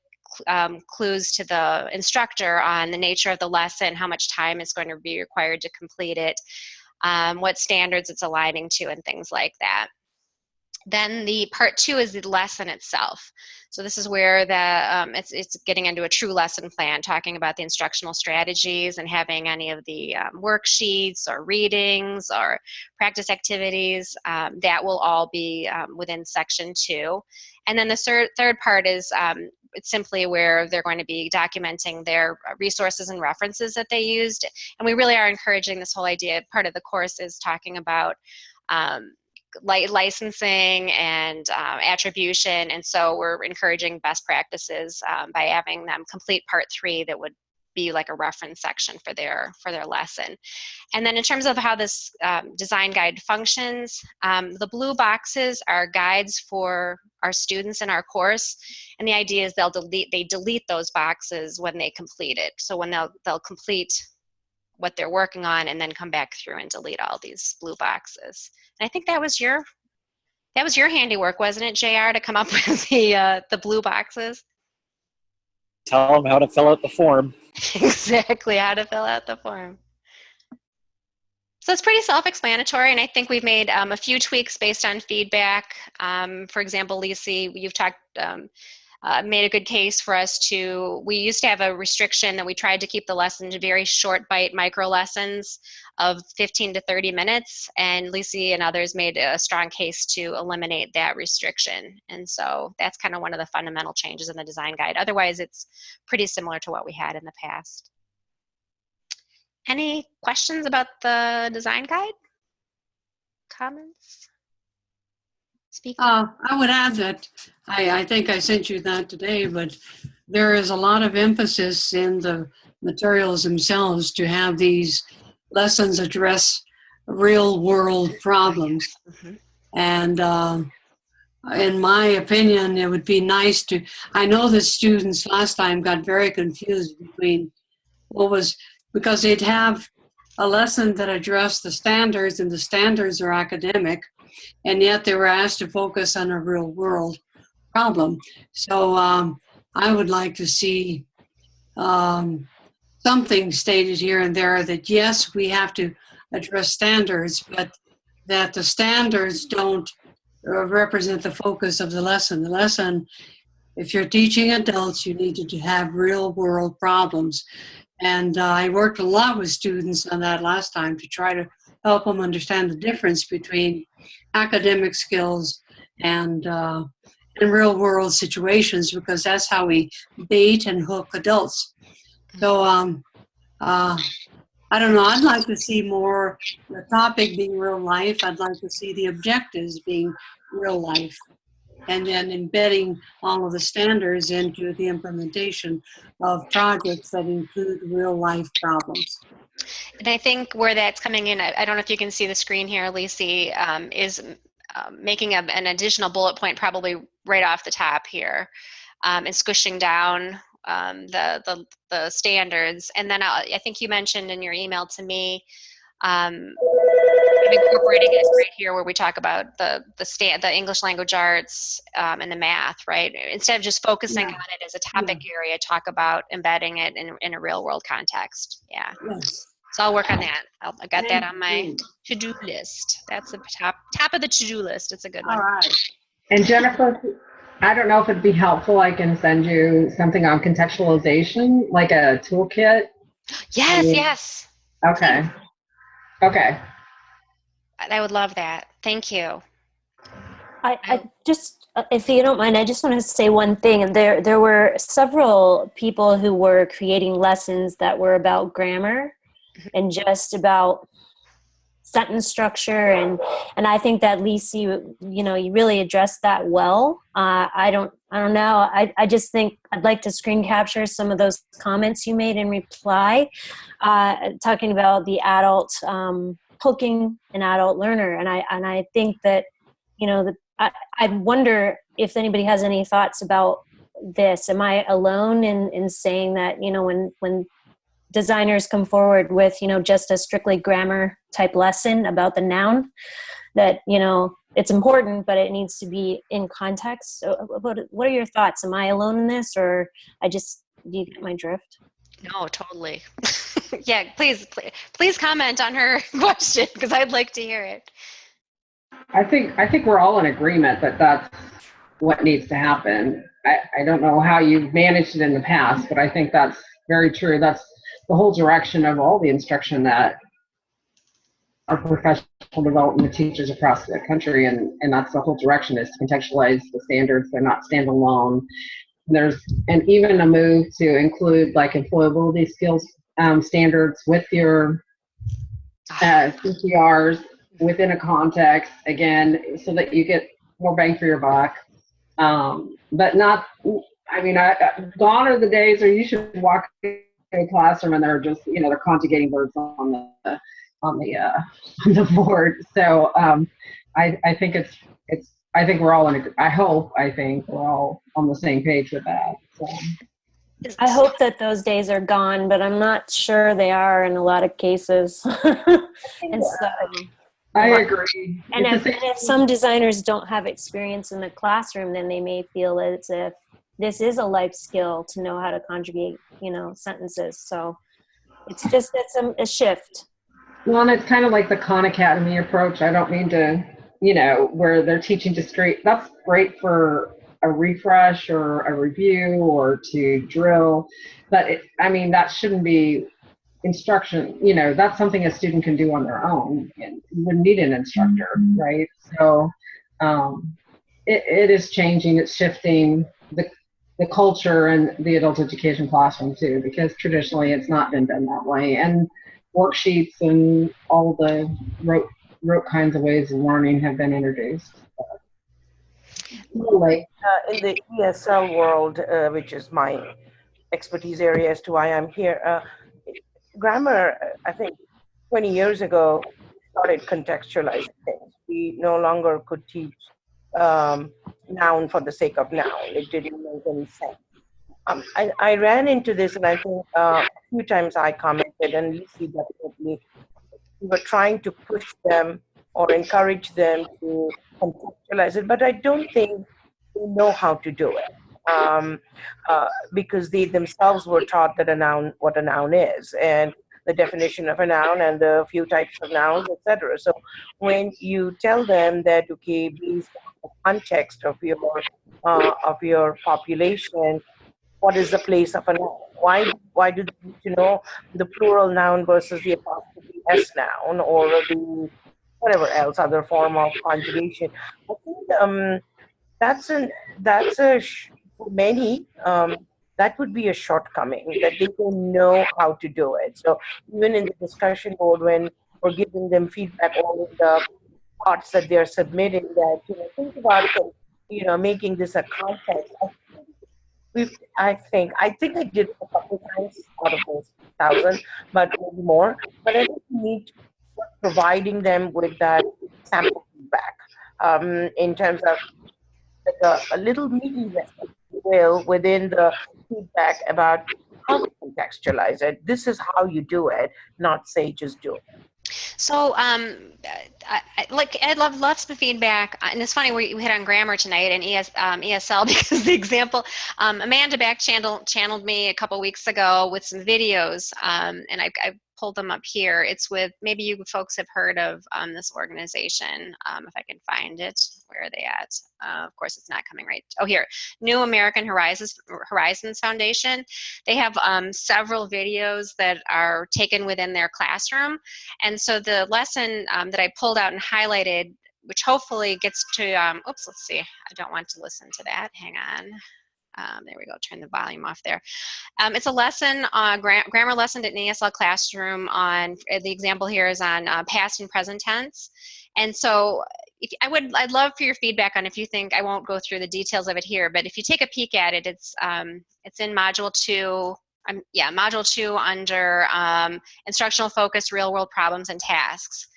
um, clues to the instructor on the nature of the lesson how much time is going to be required to complete it um, what standards it's aligning to and things like that then the part two is the lesson itself. So this is where the um, it's, it's getting into a true lesson plan, talking about the instructional strategies and having any of the um, worksheets or readings or practice activities. Um, that will all be um, within section two. And then the third, third part is um, it's simply where they're going to be documenting their resources and references that they used. And we really are encouraging this whole idea. Part of the course is talking about um, licensing and um, attribution. And so we're encouraging best practices um, by having them complete part three that would be like a reference section for their for their lesson. And then in terms of how this um, design guide functions, um, the blue boxes are guides for our students in our course. And the idea is they'll delete they delete those boxes when they complete it. So when they'll they'll complete what they're working on and then come back through and delete all these blue boxes. And I think that was your that was your handiwork, wasn't it, JR, to come up with the uh, the blue boxes? Tell them how to fill out the form. exactly, how to fill out the form. So it's pretty self-explanatory, and I think we've made um, a few tweaks based on feedback. Um, for example, Lisi, you've talked um, uh, made a good case for us to, we used to have a restriction that we tried to keep the lesson to very short bite micro lessons of 15 to 30 minutes and Lisi and others made a strong case to eliminate that restriction. And so that's kind of one of the fundamental changes in the design guide. Otherwise it's pretty similar to what we had in the past. Any questions about the design guide? Comments? Speak. Uh, I would add that I, I think I sent you that today, but there is a lot of emphasis in the materials themselves to have these lessons address real world problems. Mm -hmm. And uh, in my opinion, it would be nice to, I know the students last time got very confused between what was, because they'd have a lesson that addressed the standards and the standards are academic and yet they were asked to focus on a real world problem. So um, I would like to see um, something stated here and there that yes, we have to address standards, but that the standards don't uh, represent the focus of the lesson. The lesson, if you're teaching adults, you need to have real world problems. And uh, I worked a lot with students on that last time to try to help them understand the difference between academic skills and uh, in real world situations because that's how we bait and hook adults. So, um, uh, I don't know. I'd like to see more the topic being real life. I'd like to see the objectives being real life, and then embedding all of the standards into the implementation of projects that include real life problems. And I think where that's coming in, I, I don't know if you can see the screen here, Lisi, um, is um, making a, an additional bullet point probably right off the top here um, and squishing down um, the, the, the standards. And then I, I think you mentioned in your email to me um, incorporating it right here where we talk about the the stand the English language arts um, and the math, right? Instead of just focusing Yeah. on it as a topic area, talk about embedding it in, in a real world context. Yeah. Yes. So I'll work on that. I'll, I got that on my to-do list. That's the top top of the to-do list. It's a good one. All right. And Jennifer, I don't know if it'd be helpful, I can send you something on contextualization, like a toolkit. Yes, yes. Okay. Okay. I I would love that. Thank you. I, I just, uh, if you don't mind, I just want to say one thing. And there, there were several people who were creating lessons that were about grammar and just about sentence structure, and and I think that Lisi, you, you know, you really addressed that well. Uh, I don't, I don't know. I, I just think I'd like to screen capture some of those comments you made in reply, uh, talking about the adult um, hooking an adult learner, and I and I think that you know the I, I wonder if anybody has any thoughts about this. Am I alone in, in saying that, you know, when, when designers come forward with, you know, just a strictly grammar type lesson about the noun, that, you know, it's important, but it needs to be in context. So uh, what, what are your thoughts? Am I alone in this or I just, do you get my drift? No, totally. yeah, please, please, please comment on her question because I'd like to hear it. I think, I think we're all in agreement that that's what needs to happen. I, I don't know how you've managed it in the past, but I think that's very true. That's the whole direction of all the instruction that our professional development teachers across the country, and, and that's the whole direction is to contextualize the standards. They're not standalone. There's, and even a move to include like employability skills um, standards with your uh, CPRs within a context again, so that you get more bang for your buck. Um, but not, I mean, I, gone are the days where you should walk classroom and they're just, you know, they're conjugating verbs on the on the uh, on the board. So um, I I think it's it's I think we're all in. A, I hope I think we're all on the same page with that. So. I hope that those days are gone, but I'm not sure they are in a lot of cases. and so, I agree. And if, and if some designers don't have experience in the classroom, then they may feel as if this is a life skill to know how to conjugate, you know, sentences. So it's just it's a, a shift. Well, and it's kind of like the Khan Academy approach. I don't mean to, you know, where they're teaching discrete. That's great for a refresh or a review or to drill, but it, I mean that shouldn't be instruction. You know, that's something a student can do on their own and wouldn't need an instructor, right? So um, it, it is changing. It's shifting the the culture and the adult education classroom too, because traditionally it's not been done that way. And worksheets and all the rote, rote kinds of ways of learning have been introduced. Like, uh, in the ESL world, uh, which is my expertise area as to why I'm here, uh, grammar, I think 20 years ago, started contextualizing things. We no longer could teach um, noun for the sake of noun. It didn't make any sense. Um, I, I ran into this, and I think uh, a few times I commented, and Lucy definitely, we were trying to push them or encourage them to contextualize it, but I don't think they know how to do it um, uh, because they themselves were taught that a noun, what a noun is, and the definition of a noun and the few types of nouns, etc. So when you tell them that okay, based context of your uh, of your population, what is the place of a noun? Why why do you need to know the plural noun versus the apostrophe s noun or the whatever else other form of conjugation? I think um, that's an that's a for many um, that would be a shortcoming that they don't know how to do it. So even in the discussion board, when we're giving them feedback on the parts that they're submitting, that you know think about you know making this a context. We've, I think I think I did a couple times out of those thousand, but maybe more. But I think we need providing them with that sample feedback um, in terms of like a, a little lesson, will, within the feedback about how to contextualize it. This is how you do it, not say just do it. So, um, I, I, like, I'd love lots of feedback. And it's funny, we, we hit on grammar tonight and ES, um, ESL because the example, um, Amanda back channel, channeled me a couple weeks ago with some videos, um, and I, I pulled them up here. It's with, maybe you folks have heard of um, this organization, um, if I can find it. Where are they at? Uh, of course, it's not coming right. Oh, here, New American Horizons, Horizons Foundation. They have um, several videos that are taken within their classroom. And so the lesson um, that I pulled out and highlighted, which hopefully gets to, um, oops, let's see. I don't want to listen to that. Hang on. Um, there we go, turn the volume off there. Um, it's a lesson, uh, gra grammar lesson in ESL classroom on, the example here is on uh, past and present tense. And so if, I would, I'd love for your feedback on if you think, I won't go through the details of it here, but if you take a peek at it, it's, um, it's in module two, um, yeah, module two under um, instructional focus, real world problems and tasks.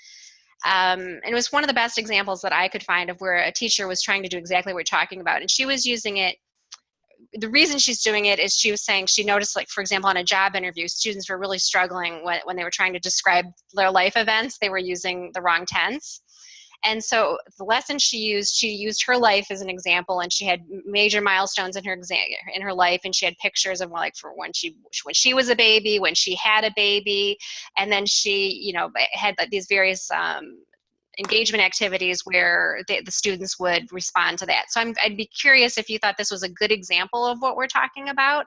Um, and it was one of the best examples that I could find of where a teacher was trying to do exactly what we're talking about. And she was using it the reason she's doing it is she was saying she noticed like for example on a job interview students were really struggling when, when they were trying to describe their life events they were using the wrong tense. And so the lesson she used she used her life as an example and she had major milestones in her exam in her life and she had pictures of like for when she when she was a baby when she had a baby and then she you know had like these various um, engagement activities where the, the, students would respond to that. So i would be curious if you thought this was a good example of what we're talking about,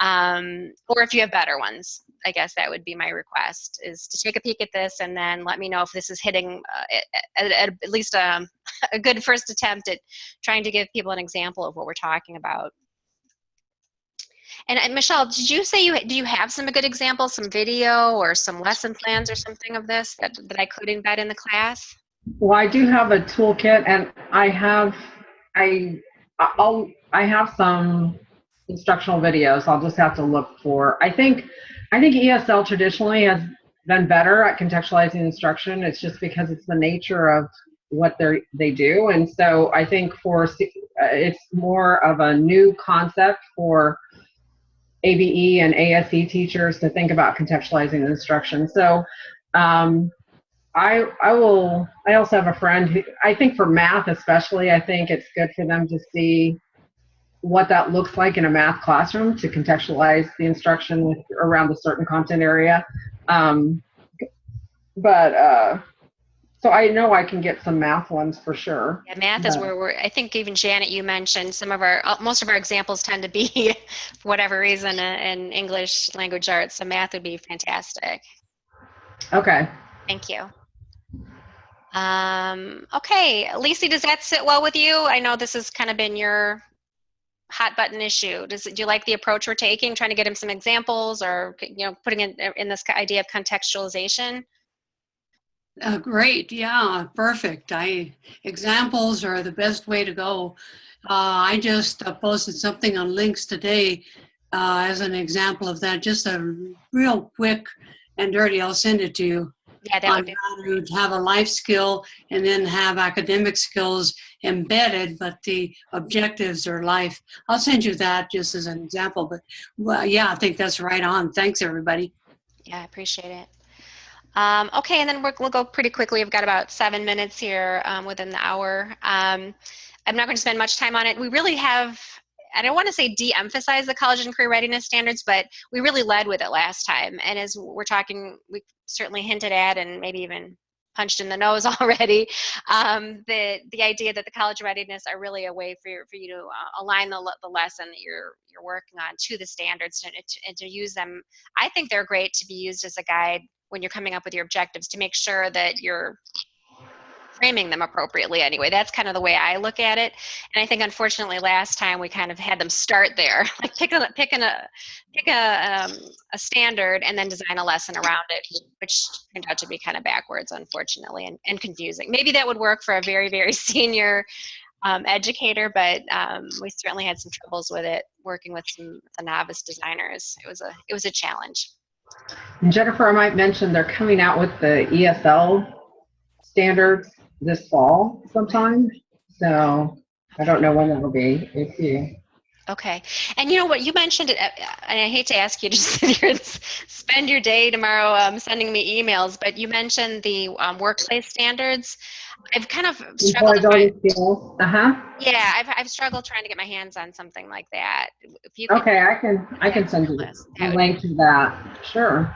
um, or if you have better ones. I guess that would be my request, is to take a peek at this and then let me know if this is hitting uh, at, at, at, least a, um, a good first attempt at trying to give people an example of what we're talking about. And, Michelle, did you say you do you have some good examples, some video or some lesson plans or something of this that, that I could embed in the class? Well, I do have a toolkit, and I have I I'll I have some instructional videos. I'll just have to look for. I think I think ESL traditionally has been better at contextualizing instruction. It's just because it's the nature of what they they do, and so I think for uh, it's more of a new concept for ABE and ASE teachers to think about contextualizing instruction. So um, I, I will, I also have a friend who, I think for math especially, I think it's good for them to see what that looks like in a math classroom to contextualize the instruction with, around a certain content area. Um, but uh, so I know I can get some math ones for sure. Yeah, math is where we're, I think even Janet, you mentioned some of our, uh, most of our examples tend to be, for whatever reason, uh, in English language arts. So math would be fantastic. Okay. Thank you. Um, okay, Lisi, does that sit well with you? I know this has kind of been your hot button issue. Does do you like the approach we're taking, trying to get him some examples or, you know, putting in, in this idea of contextualization? Uh, great, yeah, perfect. I examples are the best way to go. Uh, I just uh, posted something on LINCS today uh, as an example of that. Just a real quick and dirty. I'll send it to you. Yeah, that would be. Have a life skill and then have academic skills embedded, but the objectives are life. I'll send you that just as an example. But well, yeah, I think that's right on. Thanks, everybody. Yeah, I appreciate it. Um, okay, and then we will go pretty quickly. I've got about seven minutes here um, within the hour. Um, I'm not going to spend much time on it. We really have, I don't want to say de-emphasize the college and career readiness standards, but we really led with it last time. And as we're talking, we certainly hinted at and maybe even punched in the nose already. Um, the the idea that the college readiness are really a way for you, for you to uh, align the, the lesson that you're you're working on to the standards and to, and to use them. I think they're great to be used as a guide when you're coming up with your objectives to make sure that you're framing them appropriately anyway. That's kind of the way I look at it. And I think unfortunately last time we kind of had them start there, like pick a pick a pick a um, a standard and then design a lesson around it, which turned out to be kind of backwards, unfortunately, and, and confusing. Maybe that would work for a very very senior um, educator, but um, we certainly had some troubles with it working with some the novice designers. It was a it was a challenge. And Jennifer, I might mention they're coming out with the ESL standards this fall sometime. So I don't know when that'll be. We'll see. Okay. And you know what? You mentioned it, uh, and I hate to ask you to sit here and spend your day tomorrow um, sending me emails, but you mentioned the um, workplace standards. I've kind of struggled. to find- Uh huh. yeah, I've, I've struggled trying to get my hands on something like that. If you could, Okay, I can, I can send you a link to that. Sure.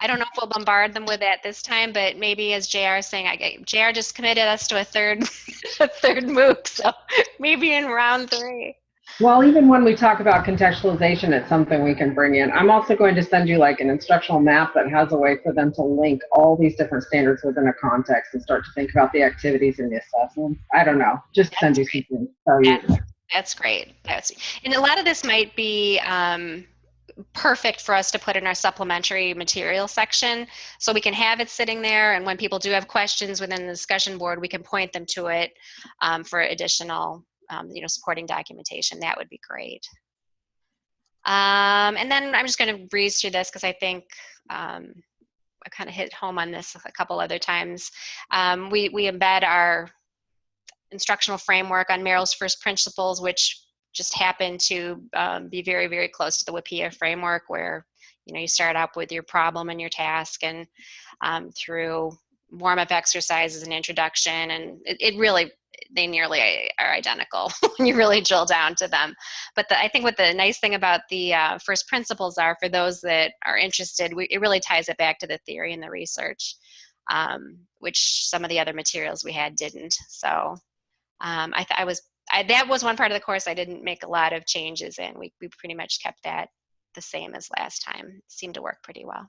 I don't know if we'll bombard them with that this time, but maybe as JR is saying, I get, JR just committed us to a third, a third MOOC, so maybe in round three. Well, even when we talk about contextualization, it's something we can bring in. I'm also going to send you like an instructional map that has a way for them to link all these different standards within a context and start to think about the activities and the assessments. I don't know, just send you something. Tell you. That's, that's great. That's, and a lot of this might be um, perfect for us to put in our supplementary material section. So we can have it sitting there, and when people do have questions within the discussion board, we can point them to it um, for additional, um, you know, supporting documentation. That would be great. Um, and then I'm just going to breeze through this because I think um, I kind of hit home on this a couple other times. Um, we, we embed our instructional framework on Merrill's first principles, which just happened to um, be very, very close to the WIPPEA framework where, you know, you start up with your problem and your task and through warm-up exercises and introduction and it, it really they nearly are identical when you really drill down to them. But the, I think what the nice thing about the uh, first principles are for those that are interested, we, it really ties it back to the theory and the research, um, which some of the other materials we had didn't. So um, I, I was I, that was one part of the course I didn't make a lot of changes in. We, we pretty much kept that the same as last time. It seemed to work pretty well.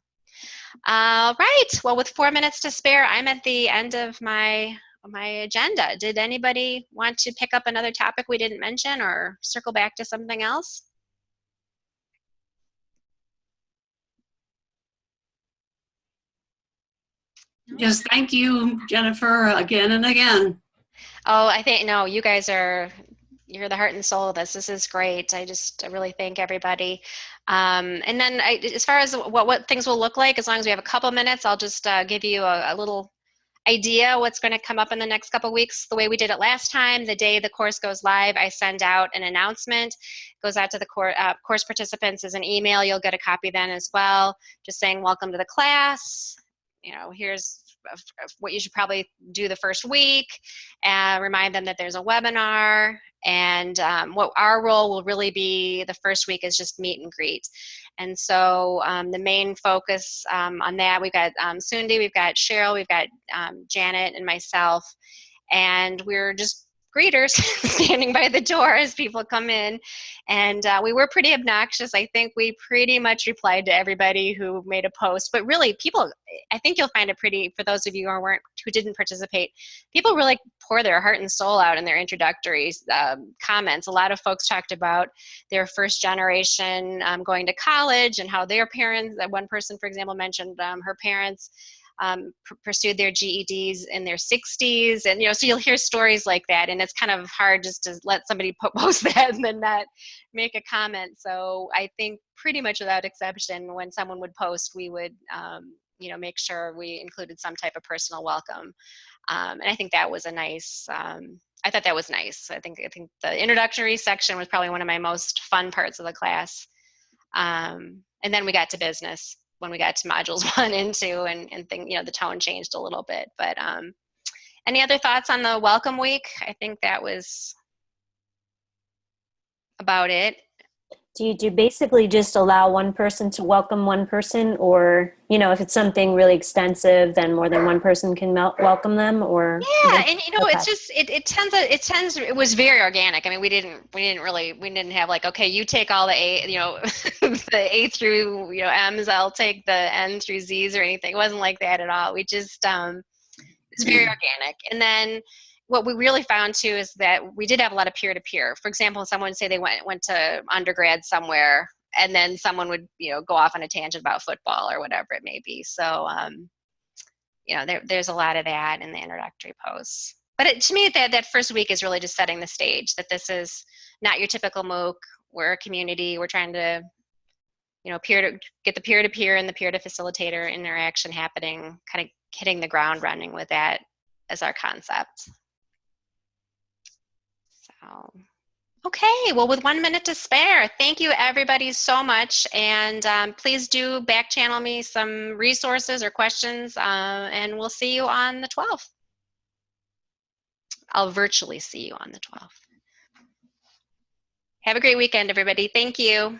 All right. Well, with four minutes to spare, I'm at the end of my my agenda. Did anybody want to pick up another topic we didn't mention or circle back to something else? Yes, thank you, Jennifer, again and again. Oh, I think no, you guys are you're the heart and soul of this. This is great. I just really thank everybody. Um, and then I, as far as what what things will look like, as long as we have a couple minutes, I'll just uh, give you a, a little idea what's going to come up in the next couple weeks. The way we did it last time the day the course goes live i send out an announcement. Goes out to the course, uh, course participants as an email. You'll get a copy then as well. Just saying welcome to the class. You know here's what you should probably do the first week and remind them that there's a webinar and um, what our role will really be the first week is just meet and greet. And so um, the main focus um, on that we've got um, Sundi, we've got Cheryl, we've got um, Janet and myself and we're just greeters standing by the door as people come in. And uh, we were pretty obnoxious. I think we pretty much replied to everybody who made a post. But really, people, I think you'll find it pretty, for those of you who weren't, who didn't participate, people really pour their heart and soul out in their introductory um, comments. A lot of folks talked about their first generation um, going to college and how their parents, one person, for example, mentioned um, her parents um, pursued their GEDs in their 60s, and you know, so you'll hear stories like that, and it's kind of hard just to let somebody post that and then not make a comment. So I think pretty much without exception, when someone would post, we would, um, you know, make sure we included some type of personal welcome, um, and I think that was a nice. Um, I thought that was nice. I think I think the introductory section was probably one of my most fun parts of the class. Um, and then we got to business when we got to modules one and two and, and think, you know, the tone changed a little bit. But um, any other thoughts on the welcome week? I think that was about it. Do you do basically just allow one person to welcome one person or, you know, if it's something really extensive, then more than one person can mel- welcome them or? Yeah, and you know, Okay. it's just it, it tends to it tends it was very organic. I mean, we didn't we didn't really we didn't have like okay, you take all the A, you know, the A through you know M's, I'll take the N through Z's or anything. It wasn't like that at all. We just um It's very organic. And then what we really found too is that we did have a lot of peer to peer. For example, someone say they went went to undergrad somewhere, and then someone would you know go off on a tangent about football or whatever it may be. So um, you know there, there's a lot of that in the introductory posts. But it, to me, that that first week is really just setting the stage. That this is not your typical MOOC. We're a community. We're trying to you know peer to get the peer to peer and the peer to facilitator interaction happening. Kind of hitting the ground running with that as our concept. So, okay, well, with one minute to spare, thank you everybody so much. And um, please do back channel me some resources or questions, uh, and we'll see you on the 12th. I'll virtually see you on the 12th. Have a great weekend, everybody. Thank you.